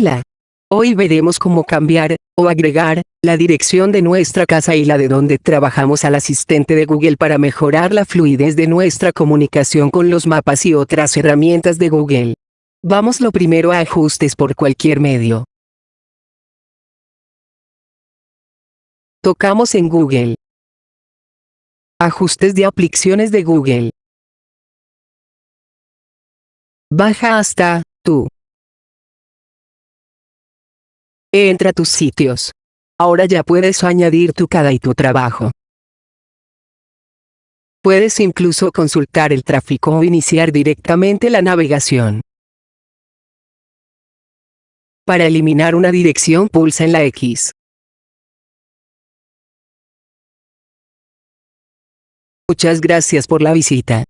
Hola. Hoy veremos cómo cambiar, o agregar, la dirección de nuestra casa y la de donde trabajamos al asistente de Google para mejorar la fluidez de nuestra comunicación con los mapas y otras herramientas de Google. Vamos lo primero a ajustes por cualquier medio. Tocamos en Google. Ajustes de aplicaciones de Google. Baja hasta, tú. Entra a tus sitios. Ahora ya puedes añadir tu cada y tu trabajo. Puedes incluso consultar el tráfico o iniciar directamente la navegación. Para eliminar una dirección pulsa en la X. Muchas gracias por la visita.